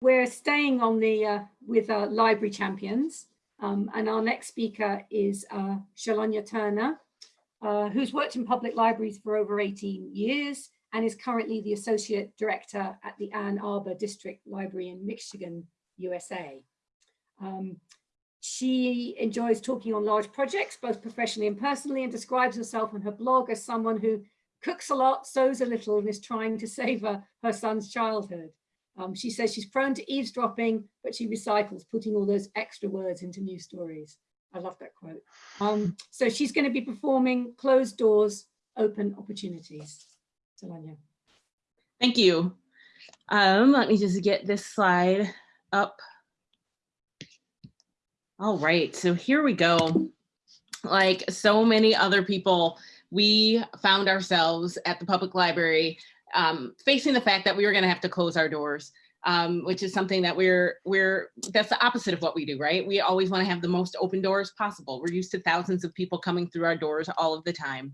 we're staying on the uh, with uh, library champions um, and our next speaker is uh, Shalonya Turner, uh, who's worked in public libraries for over 18 years and is currently the Associate Director at the Ann Arbor District Library in Michigan, USA. Um, she enjoys talking on large projects, both professionally and personally, and describes herself on her blog as someone who cooks a lot, sews a little, and is trying to savor her son's childhood. Um, she says she's prone to eavesdropping, but she recycles, putting all those extra words into new stories. I love that quote. Um, so she's going to be performing Closed Doors, Open Opportunities. Solania. Thank you. Um, let me just get this slide up. All right, so here we go. Like so many other people, we found ourselves at the public library um, facing the fact that we were going to have to close our doors, um, which is something that we're, we're, that's the opposite of what we do, right? We always want to have the most open doors possible. We're used to thousands of people coming through our doors all of the time.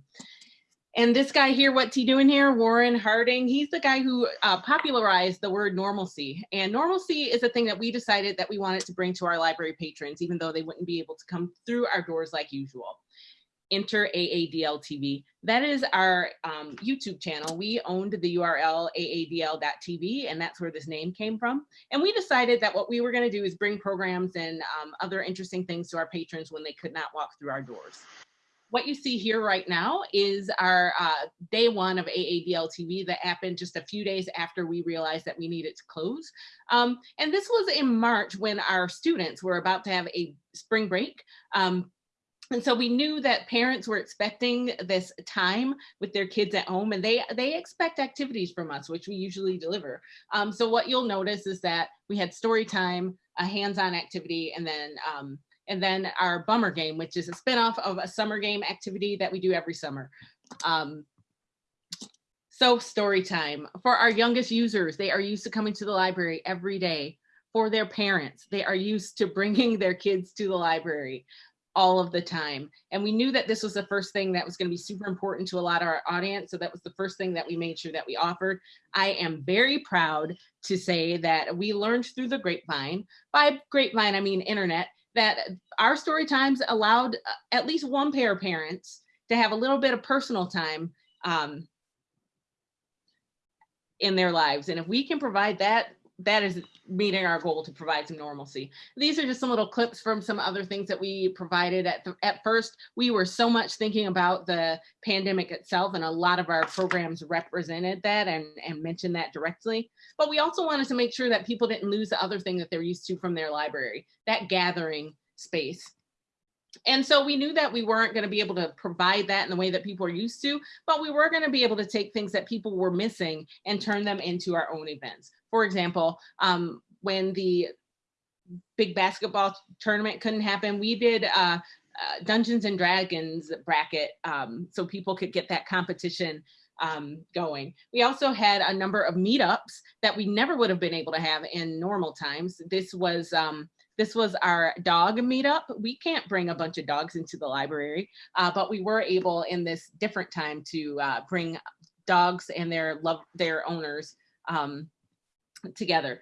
And this guy here, what's he doing here? Warren Harding, he's the guy who uh, popularized the word normalcy. And normalcy is a thing that we decided that we wanted to bring to our library patrons, even though they wouldn't be able to come through our doors like usual enter AADL TV. That is our um, YouTube channel. We owned the URL aadl.tv and that's where this name came from. And we decided that what we were gonna do is bring programs and um, other interesting things to our patrons when they could not walk through our doors. What you see here right now is our uh, day one of AADL TV that happened just a few days after we realized that we needed to close. Um, and this was in March when our students were about to have a spring break. Um, and so we knew that parents were expecting this time with their kids at home and they they expect activities from us which we usually deliver. Um, so what you'll notice is that we had story time a hands-on activity and then um, and then our bummer game which is a spinoff of a summer game activity that we do every summer. Um, so story time. For our youngest users they are used to coming to the library every day. For their parents they are used to bringing their kids to the library all of the time. And we knew that this was the first thing that was going to be super important to a lot of our audience. So that was the first thing that we made sure that we offered. I am very proud to say that we learned through the grapevine, by grapevine, I mean internet, that our story times allowed uh, at least one pair of parents to have a little bit of personal time um, in their lives. And if we can provide that that is meeting our goal to provide some normalcy. These are just some little clips from some other things that we provided at the, at first. We were so much thinking about the pandemic itself and a lot of our programs represented that and, and mentioned that directly. But we also wanted to make sure that people didn't lose the other thing that they're used to from their library, that gathering space. And so we knew that we weren't going to be able to provide that in the way that people are used to, but we were going to be able to take things that people were missing and turn them into our own events. For example, um, when the big basketball tournament couldn't happen, we did uh, uh, Dungeons and Dragons bracket um, so people could get that competition um, going. We also had a number of meetups that we never would have been able to have in normal times. This was um, this was our dog meetup. We can't bring a bunch of dogs into the library, uh, but we were able in this different time to uh, bring dogs and their love their owners um, together.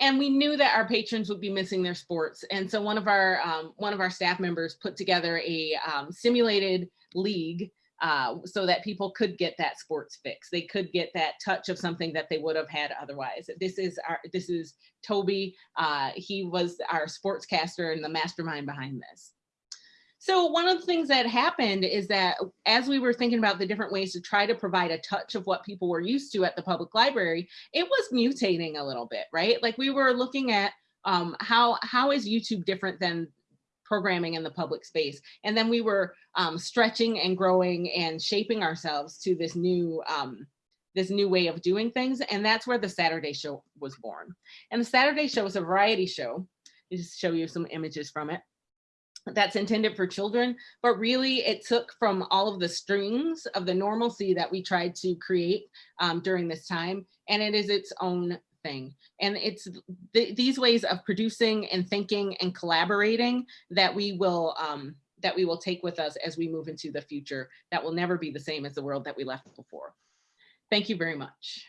And we knew that our patrons would be missing their sports. And so one of our um, one of our staff members put together a um, simulated league uh, so that people could get that sports fix. They could get that touch of something that they would have had otherwise. This is our this is Toby. Uh, he was our sportscaster and the mastermind behind this. So one of the things that happened is that as we were thinking about the different ways to try to provide a touch of what people were used to at the public library, it was mutating a little bit, right? Like we were looking at um, how, how is YouTube different than programming in the public space? And then we were um, stretching and growing and shaping ourselves to this new, um, this new way of doing things. And that's where the Saturday show was born. And the Saturday show is a variety show. I'll just show you some images from it that's intended for children, but really it took from all of the strings of the normalcy that we tried to create um, during this time, and it is its own thing. And it's th these ways of producing and thinking and collaborating that we will um, that we will take with us as we move into the future that will never be the same as the world that we left before. Thank you very much.